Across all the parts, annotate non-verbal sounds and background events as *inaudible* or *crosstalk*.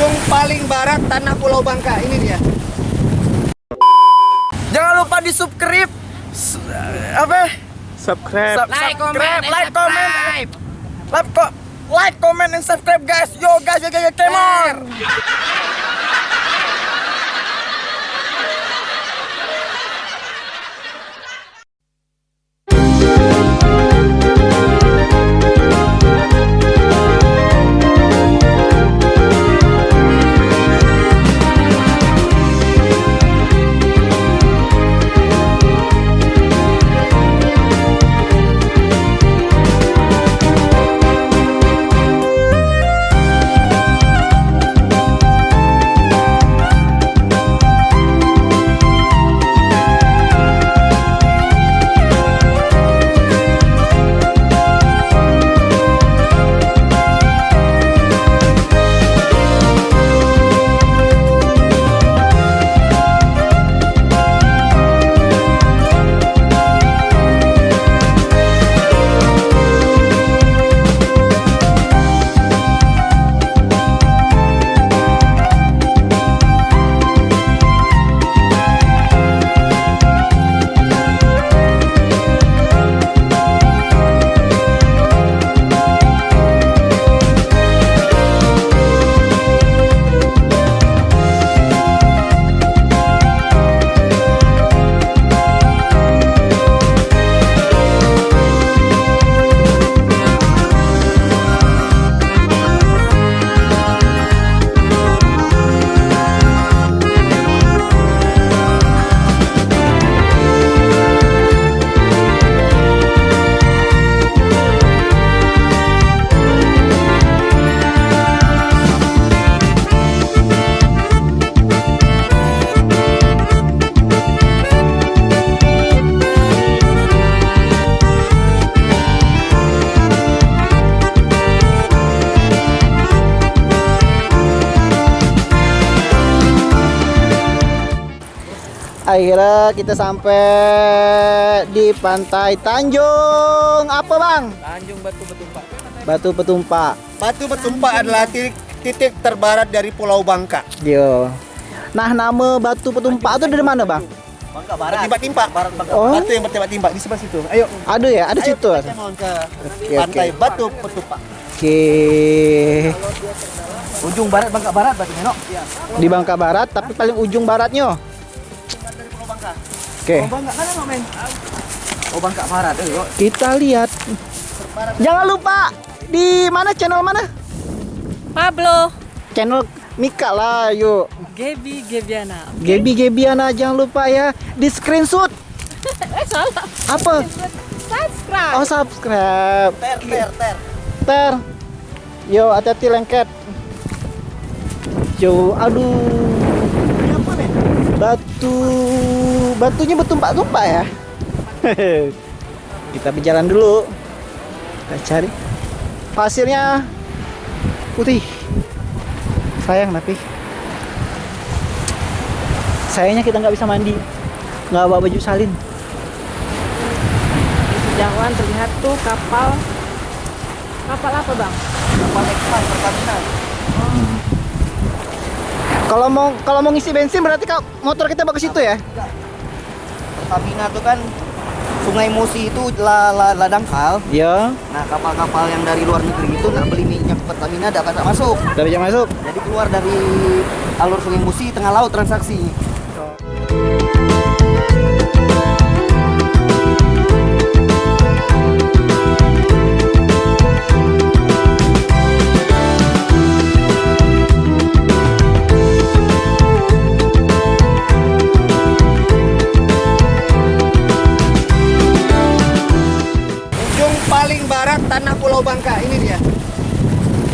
ujung paling barat tanah Pulau Bangka. Ini dia. Jangan lupa di subscribe. S- apa? Subscribe. Sub- Like, comment, subscribe, and like, comment, like, ko- like, comment, and subscribe, guys. Yo, guys, yo, yo, yo, come on. Akhirnya kita sampai di pantai Tanjung apa bang? Tanjung Batu Betumpak. Batu Petumpak. Batu Betumpak adalah titik, titik terbarat dari Pulau Bangka. Yo. Nah nama Batu Petumpak itu dari mana bang? Bangka Barat. Bangka. Oh. Batu yang bertimpak-timpak di sebelah situ. Ayo. Ada ya? Ada Ayo situ. kita mohon ke Oke, pantai oke. Batu Betumpak. Oke. Ujung barat Bangka Barat Batu Menok. Iya. Di Bangka Barat tapi paling ujung baratnya. Oke. Barat. Ayo. Kita lihat. Jangan lupa di mana channel mana? Pablo, Channel Mika lah, yuk. Gebi, Gebiana. Gebi Gebiana jangan lupa ya di screenshot. *laughs* Eh salah. Apa? Subscribe. Oh subscribe. Ter ter ter. Ter. Yo hati-hati lengket. Yo, aduh. Batu batunya bertumpak-tumpak ya. *laughs* Kita berjalan dulu. Kita cari. Pasirnya putih. Sayang tapi sayangnya kita nggak bisa mandi. Nggak bawa baju salin. Jauhan terlihat tuh kapal. Kapal apa bang? Kapal Express Pertamina. Kalau mau kalau mau ngisi bensin berarti kau motor kita bawa ke situ ya? Pertamina itu kan Sungai Musi itu la, la, ladang kal. Ya, Nah kapal-kapal yang dari luar negeri itu nak beli minyak Pertamina bisa masuk. udah bisa masuk. Jadi keluar dari alur Sungai Musi tengah laut transaksi.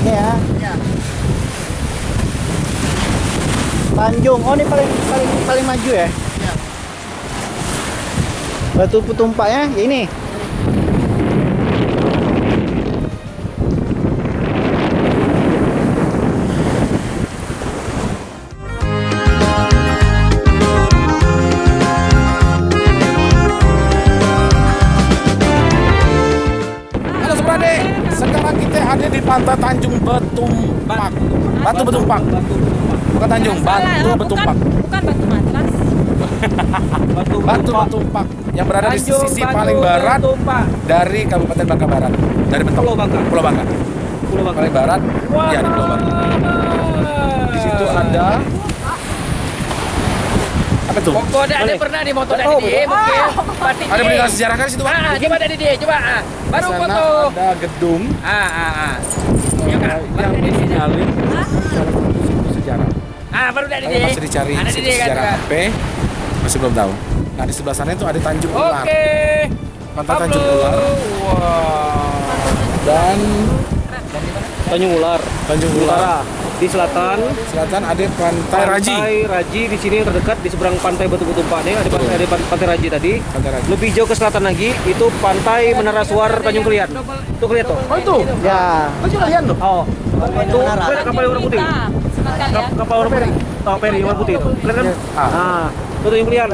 Ya. Ya. Tanjung. Oh, ini paling paling paling maju ya? Ya. Batu ya ini. Pantai Tanjung Betumpak. Batu Betumpak. Bukan Tanjung, Batu oh, Betumpak. Bukan, bukan batu matras. Batu Batu Betumpak yang berada di sisi paling barat dari Kabupaten Bangka Barat. Dari Betok. Pulau Bangka. Pulau Bangka. Pulau Bangka. Paling barat. Ya di Pulau Bangka. Di situ ada apa tuh? Kok ada ada pernah di moto dari dia mungkin batik Ada dia. peninggalan sejarah kan di situ, Pak? Ah, coba dari dia, coba. Ah. Baru Di sana foto. ada gedung Ah, ah, ah. yang disinyalir salah satu situ sejarah. Ah, baru dari dia. masih dicari Ada di kan. sejarah apa? Masih belum tahu. Nah di sebelah sana itu ada Tanjung Ular. Oke. Pantai Tanjung Ular Wah. dan Tanjung Ular. Tanjung Ular. Di selatan Selatan ada Pantai Raji. Pantai Raji di sini yang terdekat di seberang pantai Batu Betumpak nih ada pantai, ada pan- pantai Raji tadi. Pantai Raji. Lebih jauh ke selatan lagi itu pantai Menara Suar Tanjung Kelian. Tuh kelihatan tuh. Oh itu? Ya. Tanjung kalian tuh? Oh. Itu kelihatan kapal yang warna putih. Ya. Kapal warna putih. Oh, peri warna putih itu. Kelihatan kan? Ah. Ah. Itu Tanjung Kelian.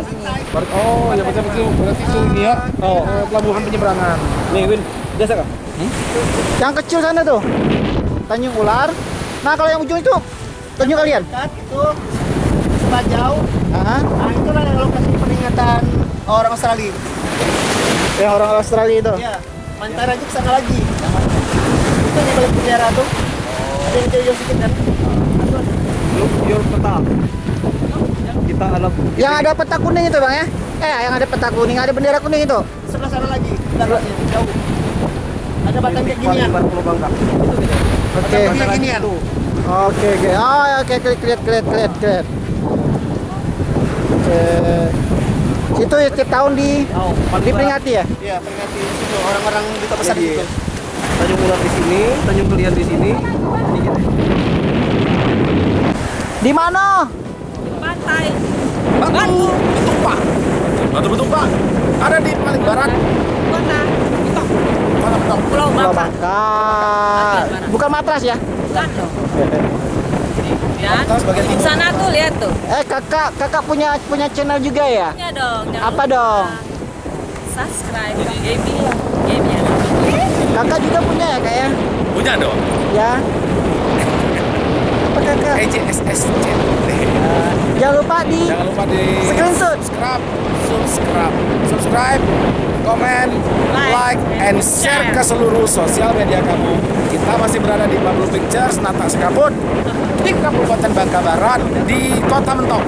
Oh ya betul betul. Berarti itu ini ya. Oh. eh, pelabuhan penyeberangan. Nih, Win. Biasa kah? Yang kecil sana tuh. Tanjung Ular. Nah, kalau yang ujung itu Tanjung kalian? itu sebelah jauh. Ah, Nah, itulah yang lokasi peringatan orang Australia. yang orang Australia itu. Iya, Pantai Raja ke sana lagi. Itu yang balik bendera tuh. Ada yang jauh-jauh sedikit kan? Look your peta. Kita alam. Yang ada peta kuning itu, Bang ya? Eh, yang ada peta kuning, ada bendera kuning itu. Sebelah sana lagi, jauh. Ada batang kayak ginian. Pulau Bangka. Oke. Oke, oke. Oh, ya, oke, oke, lihat, lihat, lihat, lihat. Oke. Itu setiap tahun di Oh, diperingati ya? Iya, peringati situ orang-orang di kota besar Jadi, gitu. Tanjung Ular di sini, Tanjung Kelian di sini. Ini gitu. Di mana? Pantai. Batu Betumpak. Batu Betumpak. Ada di paling barat. Betok. Mana betul? Pulau Pulau Bangka. Matras ya? Bukan dong. Ya. Sana tuh lihat tuh. Eh, kakak, kakak punya punya channel juga ya? Ya dong. jangan Apa dong? Subscribe. Gaby. Gaby ya. Kakak juga punya ya, kak ya? Punya dong. Ya. *laughs* Apa kakak? EJSS Jangan lupa di Jangan lupa di Screenshot. subscribe, subscribe, subscribe, komen, Like, like, and share ke seluruh sosial media kamu. Kita masih berada di Pablo Pictures, Nata Sekaput, di Kabupaten Bangka Barat, di Kota Mentok.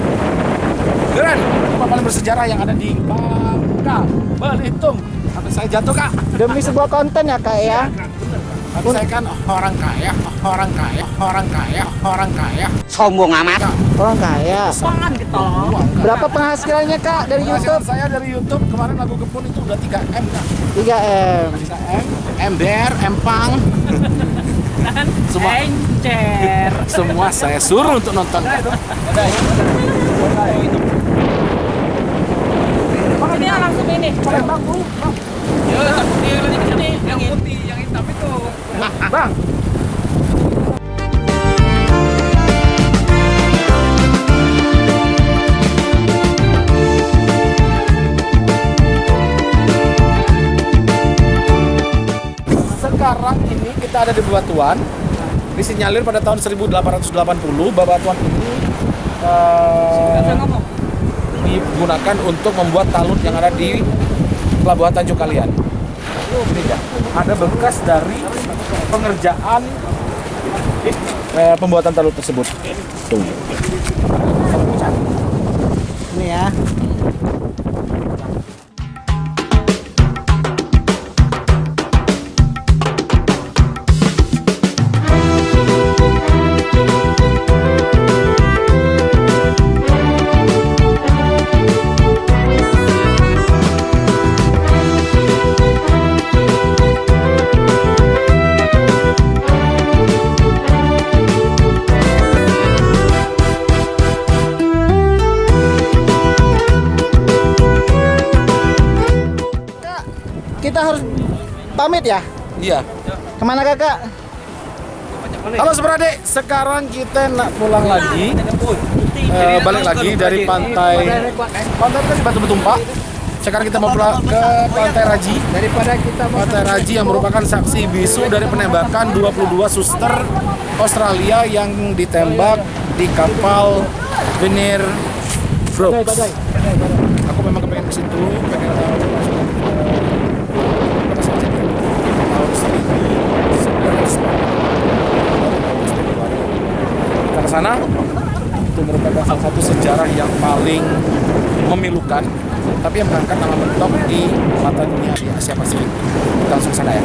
Keren, tempat paling bersejarah yang ada di Bangka Belitung. Sampai saya jatuh kak. demi sebuah konten ya kak ya. Tapi saya kan orang kaya, orang kaya, orang kaya, orang kaya. Sombong amat. Orang kaya. Pangan gitu. Berapa penghasilannya kak dari Penghasilan YouTube? saya dari YouTube kemarin lagu Kepun itu udah 3 M kak. 3 m. 3 M, ember, empang. Semua Encer. semua saya suruh untuk nonton. Ini langsung ini. Ya, dia lagi di sini. Yang putih. Bang, sekarang ini kita ada di Bebatuan disinyalir pada tahun 1880 Bebatuan ini eh, digunakan untuk membuat talut yang ada di Pelabuhan Tanjung Kalian. Ada bekas dari pengerjaan eh, pembuatan talut tersebut. Tuh. Ini ya. Kita harus pamit ya. Iya. Ke mana kakak? Halo Seberadik, sekarang kita nak pulang lagi, eh, balik lagi dari pantai, pantai kan Batu Betumpak. Sekarang kita mau pulang ke Pantai Raji. Daripada kita Pantai Raji yang merupakan saksi bisu dari penembakan 22 suster Australia yang ditembak di kapal Venir Brooks. Aku memang kepengen ke situ, pengen tahu maksudnya, eh, apa saja ya. tahun 1980. Kita ke sana itu merupakan salah satu sejarah yang paling memilukan tapi yang mengangkat nama mentok di mata dunia di Asia Pasifik. Langsung sana ya.